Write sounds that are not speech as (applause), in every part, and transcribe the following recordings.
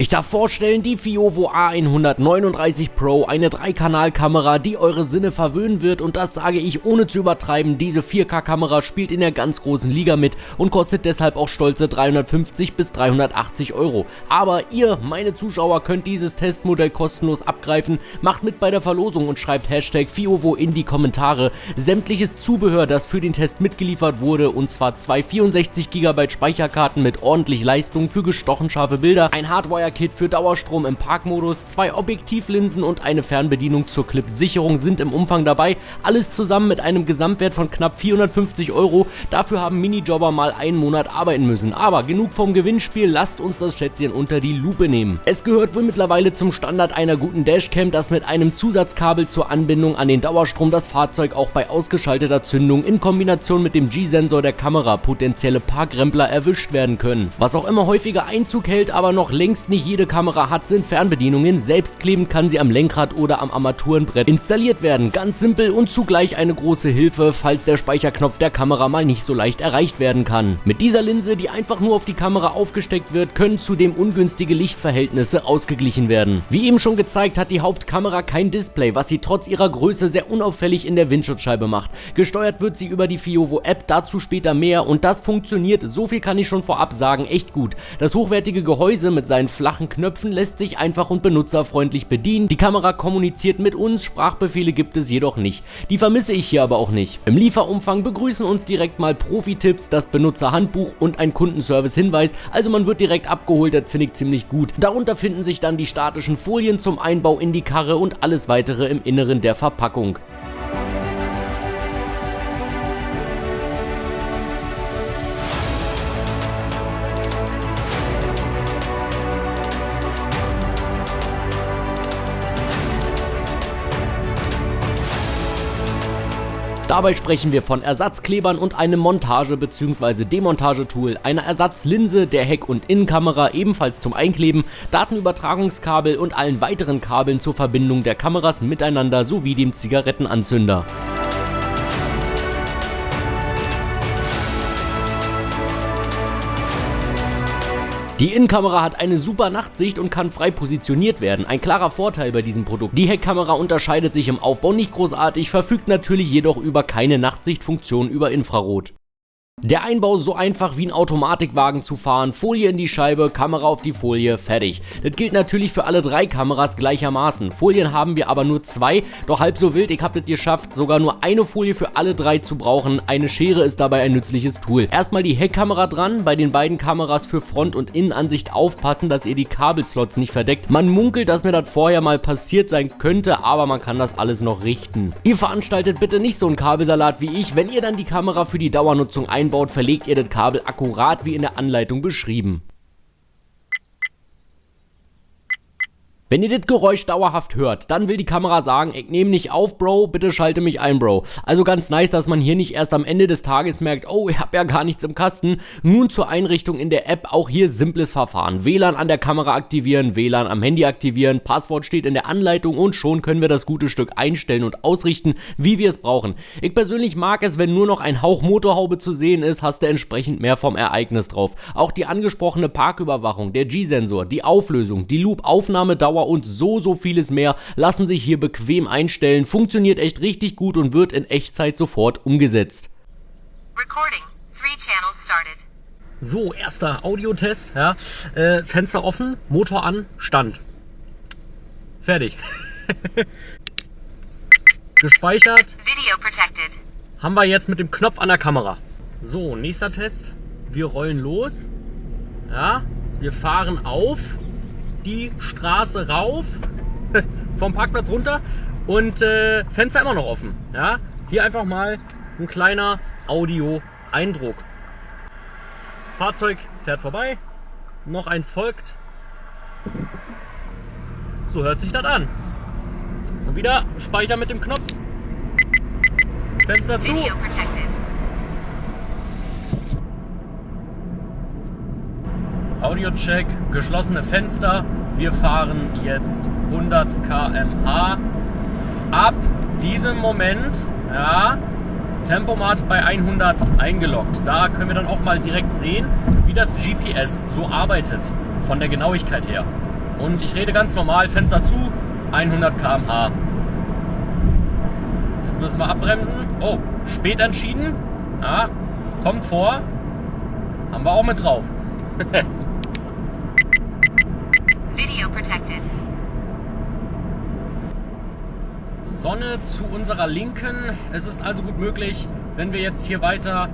Ich darf vorstellen, die Fiovo A139 Pro, eine 3-Kanal-Kamera, die eure Sinne verwöhnen wird und das sage ich ohne zu übertreiben, diese 4K-Kamera spielt in der ganz großen Liga mit und kostet deshalb auch stolze 350 bis 380 Euro. Aber ihr, meine Zuschauer, könnt dieses Testmodell kostenlos abgreifen, macht mit bei der Verlosung und schreibt Hashtag Fiovo in die Kommentare. Sämtliches Zubehör, das für den Test mitgeliefert wurde und zwar zwei 64 GB Speicherkarten mit ordentlich Leistung für gestochen scharfe Bilder, ein Hardwire Kit für Dauerstrom im Parkmodus, zwei Objektivlinsen und eine Fernbedienung zur Clip-Sicherung sind im Umfang dabei. Alles zusammen mit einem Gesamtwert von knapp 450 Euro. Dafür haben Minijobber mal einen Monat arbeiten müssen. Aber genug vom Gewinnspiel, lasst uns das Schätzchen unter die Lupe nehmen. Es gehört wohl mittlerweile zum Standard einer guten Dashcam, dass mit einem Zusatzkabel zur Anbindung an den Dauerstrom das Fahrzeug auch bei ausgeschalteter Zündung in Kombination mit dem G-Sensor der Kamera potenzielle Parkrempler erwischt werden können. Was auch immer häufiger Einzug hält, aber noch längst nicht jede Kamera hat, sind Fernbedienungen. Selbstklebend kann sie am Lenkrad oder am Armaturenbrett installiert werden. Ganz simpel und zugleich eine große Hilfe, falls der Speicherknopf der Kamera mal nicht so leicht erreicht werden kann. Mit dieser Linse, die einfach nur auf die Kamera aufgesteckt wird, können zudem ungünstige Lichtverhältnisse ausgeglichen werden. Wie eben schon gezeigt, hat die Hauptkamera kein Display, was sie trotz ihrer Größe sehr unauffällig in der Windschutzscheibe macht. Gesteuert wird sie über die Fiovo App, dazu später mehr und das funktioniert, so viel kann ich schon vorab sagen, echt gut. Das hochwertige Gehäuse mit seinen flachen Knöpfen lässt sich einfach und benutzerfreundlich bedienen. Die Kamera kommuniziert mit uns, Sprachbefehle gibt es jedoch nicht. Die vermisse ich hier aber auch nicht. Im Lieferumfang begrüßen uns direkt mal Profi-Tipps, das Benutzerhandbuch und ein Kundenservice-Hinweis, also man wird direkt abgeholt, das finde ich ziemlich gut. Darunter finden sich dann die statischen Folien zum Einbau in die Karre und alles weitere im Inneren der Verpackung. Dabei sprechen wir von Ersatzklebern und einem Montage- bzw. Demontagetool, einer Ersatzlinse, der Heck- und Innenkamera ebenfalls zum Einkleben, Datenübertragungskabel und allen weiteren Kabeln zur Verbindung der Kameras miteinander sowie dem Zigarettenanzünder. Die Innenkamera hat eine super Nachtsicht und kann frei positioniert werden, ein klarer Vorteil bei diesem Produkt. Die Heckkamera unterscheidet sich im Aufbau nicht großartig, verfügt natürlich jedoch über keine Nachtsichtfunktion über Infrarot. Der Einbau so einfach wie ein Automatikwagen zu fahren, Folie in die Scheibe, Kamera auf die Folie, fertig. Das gilt natürlich für alle drei Kameras gleichermaßen. Folien haben wir aber nur zwei, doch halb so wild, ich habe das geschafft, sogar nur eine Folie für alle drei zu brauchen. Eine Schere ist dabei ein nützliches Tool. Erstmal die Heckkamera dran, bei den beiden Kameras für Front- und Innenansicht aufpassen, dass ihr die Kabelslots nicht verdeckt. Man munkelt, dass mir das vorher mal passiert sein könnte, aber man kann das alles noch richten. Ihr veranstaltet bitte nicht so einen Kabelsalat wie ich, wenn ihr dann die Kamera für die Dauernutzung einbaut einbaut, verlegt ihr das Kabel akkurat wie in der Anleitung beschrieben. Wenn ihr das Geräusch dauerhaft hört, dann will die Kamera sagen, ich nehme nicht auf, Bro, bitte schalte mich ein, Bro. Also ganz nice, dass man hier nicht erst am Ende des Tages merkt, oh, ich habe ja gar nichts im Kasten. Nun zur Einrichtung in der App, auch hier simples Verfahren. WLAN an der Kamera aktivieren, WLAN am Handy aktivieren, Passwort steht in der Anleitung und schon können wir das gute Stück einstellen und ausrichten, wie wir es brauchen. Ich persönlich mag es, wenn nur noch ein Hauch Motorhaube zu sehen ist, hast du entsprechend mehr vom Ereignis drauf. Auch die angesprochene Parküberwachung, der G-Sensor, die Auflösung, die Loop-Aufnahmedauer Dauer und so, so vieles mehr lassen sich hier bequem einstellen, funktioniert echt richtig gut und wird in Echtzeit sofort umgesetzt. Recording. Three channels started. So, erster Audiotest. Ja. Äh, Fenster offen, Motor an, Stand. Fertig. (laughs) Gespeichert. Video protected. Haben wir jetzt mit dem Knopf an der Kamera. So, nächster Test. Wir rollen los. Ja, wir fahren auf die Straße rauf, (laughs) vom Parkplatz runter und äh, Fenster immer noch offen. Ja? Hier einfach mal ein kleiner Audio-Eindruck. Fahrzeug fährt vorbei, noch eins folgt. So hört sich das an. Und wieder Speicher mit dem Knopf. Fenster zu. Audiocheck, geschlossene Fenster. Wir fahren jetzt 100 km/h. Ab diesem Moment, ja, Tempomat bei 100 eingeloggt. Da können wir dann auch mal direkt sehen, wie das GPS so arbeitet, von der Genauigkeit her. Und ich rede ganz normal, Fenster zu, 100 km/h. Jetzt müssen wir abbremsen. Oh, spät entschieden. Ja, kommt vor. Haben wir auch mit drauf. (laughs) Sonne zu unserer Linken. Es ist also gut möglich, wenn wir jetzt hier weiter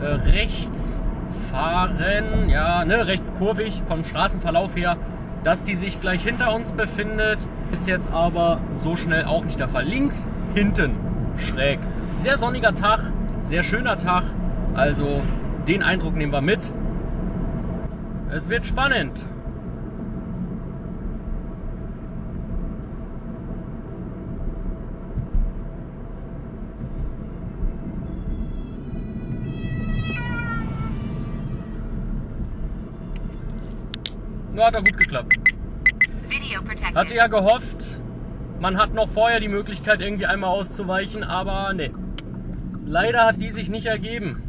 äh, rechts fahren, ja, ne, rechts kurvig vom Straßenverlauf her, dass die sich gleich hinter uns befindet. Ist jetzt aber so schnell auch nicht der Fall. Links, hinten, schräg. Sehr sonniger Tag, sehr schöner Tag. Also den Eindruck nehmen wir mit. Es wird spannend. Ja, hat doch gut geklappt. Hatte ja gehofft, man hat noch vorher die Möglichkeit, irgendwie einmal auszuweichen, aber ne. Leider hat die sich nicht ergeben.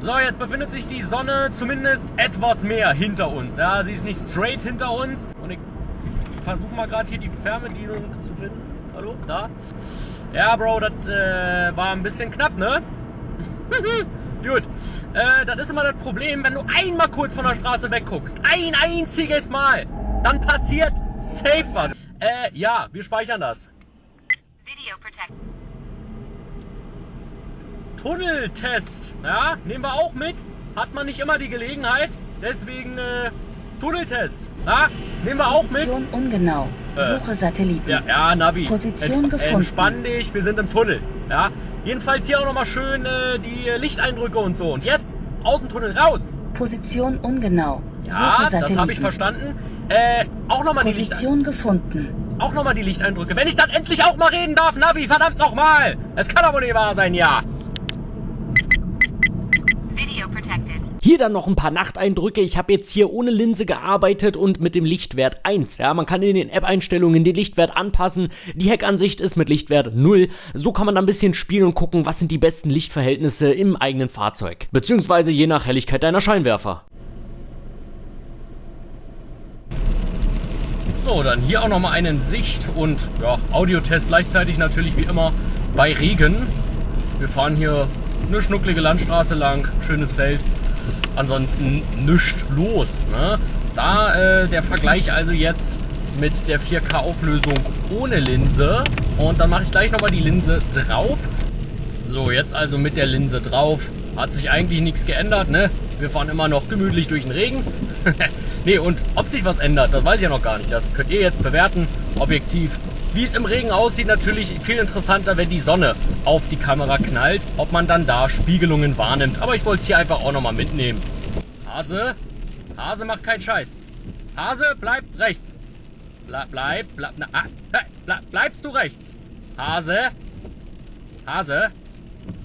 So, jetzt befindet sich die Sonne zumindest etwas mehr hinter uns. Ja, sie ist nicht straight hinter uns. Und ich versuche mal gerade hier die Fernbedienung zu finden. Hallo? Da? Ja, Bro, das äh, war ein bisschen knapp, ne? (laughs) Gut. Äh, das ist immer das Problem, wenn du einmal kurz von der Straße wegguckst. Ein einziges Mal. Dann passiert safe was. Äh, ja, wir speichern das. Video protect. Tunneltest. Ja, nehmen wir auch mit. Hat man nicht immer die Gelegenheit. Deswegen, äh, Tunneltest. Ja, nehmen wir auch mit. Position ungenau. Äh, Suche Satelliten. Ja, ja, Navi. Position Entsp gefunden. Entspann dich, wir sind im Tunnel. Ja, jedenfalls hier auch nochmal schön äh, die Lichteindrücke und so. Und jetzt aus dem Tunnel raus. Position ungenau. Ja, das habe ich verstanden. Äh, auch nochmal die Position gefunden. auch noch mal die Lichteindrücke. Wenn ich dann endlich auch mal reden darf, Navi, verdammt nochmal. Es kann aber nicht wahr sein, ja. Video protected. Hier dann noch ein paar Nachteindrücke. Ich habe jetzt hier ohne Linse gearbeitet und mit dem Lichtwert 1. Ja, man kann in den App-Einstellungen den Lichtwert anpassen. Die Heckansicht ist mit Lichtwert 0. So kann man dann ein bisschen spielen und gucken, was sind die besten Lichtverhältnisse im eigenen Fahrzeug. Beziehungsweise je nach Helligkeit deiner Scheinwerfer. So, dann hier auch nochmal einen Sicht- und ja, Audiotest gleichzeitig natürlich wie immer bei Regen. Wir fahren hier eine schnucklige Landstraße lang, schönes Feld. Ansonsten nichts los. Ne? Da äh, der Vergleich also jetzt mit der 4K-Auflösung ohne Linse. Und dann mache ich gleich nochmal die Linse drauf. So, jetzt also mit der Linse drauf. Hat sich eigentlich nichts geändert, ne? Wir fahren immer noch gemütlich durch den Regen. (laughs) nee, und ob sich was ändert, das weiß ich ja noch gar nicht. Das könnt ihr jetzt bewerten, objektiv. Wie es im Regen aussieht, natürlich viel interessanter, wenn die Sonne auf die Kamera knallt, ob man dann da Spiegelungen wahrnimmt. Aber ich wollte es hier einfach auch nochmal mitnehmen. Hase, Hase macht keinen Scheiß. Hase, bleib rechts. Ble bleib, bleib, na, ah, bleib, bleibst du rechts. Hase, Hase,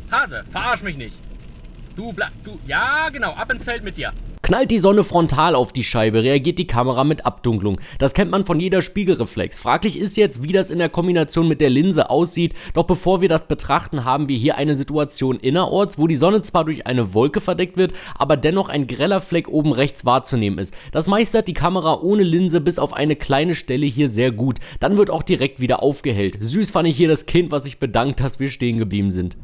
Hase, verarsch mich nicht. Du bleib, du, ja genau, ab ins Feld mit dir. Knallt die Sonne frontal auf die Scheibe, reagiert die Kamera mit Abdunklung. Das kennt man von jeder Spiegelreflex. Fraglich ist jetzt, wie das in der Kombination mit der Linse aussieht. Doch bevor wir das betrachten, haben wir hier eine Situation innerorts, wo die Sonne zwar durch eine Wolke verdeckt wird, aber dennoch ein greller Fleck oben rechts wahrzunehmen ist. Das meistert die Kamera ohne Linse bis auf eine kleine Stelle hier sehr gut. Dann wird auch direkt wieder aufgehellt. Süß fand ich hier das Kind, was sich bedankt, dass wir stehen geblieben sind.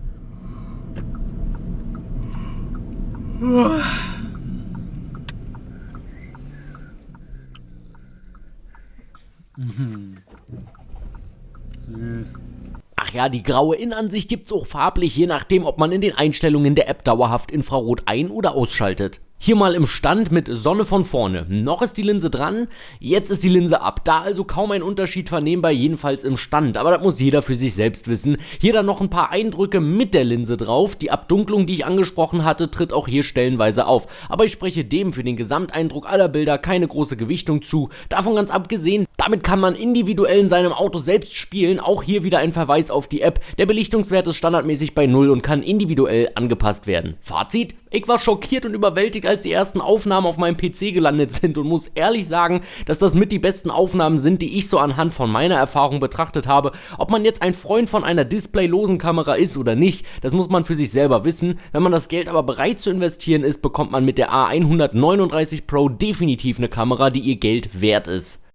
Süß. Ach ja, die graue Innenansicht gibt's auch farblich, je nachdem, ob man in den Einstellungen der App dauerhaft Infrarot ein- oder ausschaltet. Hier mal im Stand mit Sonne von vorne. Noch ist die Linse dran, jetzt ist die Linse ab. Da also kaum ein Unterschied vernehmbar, jedenfalls im Stand. Aber das muss jeder für sich selbst wissen. Hier dann noch ein paar Eindrücke mit der Linse drauf. Die Abdunklung, die ich angesprochen hatte, tritt auch hier stellenweise auf. Aber ich spreche dem für den Gesamteindruck aller Bilder keine große Gewichtung zu. Davon ganz abgesehen, damit kann man individuell in seinem Auto selbst spielen. Auch hier wieder ein Verweis auf die App. Der Belichtungswert ist standardmäßig bei 0 und kann individuell angepasst werden. Fazit? Ich war schockiert und überwältigt, als die ersten Aufnahmen auf meinem PC gelandet sind und muss ehrlich sagen, dass das mit die besten Aufnahmen sind, die ich so anhand von meiner Erfahrung betrachtet habe. Ob man jetzt ein Freund von einer displaylosen Kamera ist oder nicht, das muss man für sich selber wissen. Wenn man das Geld aber bereit zu investieren ist, bekommt man mit der A139 Pro definitiv eine Kamera, die ihr Geld wert ist.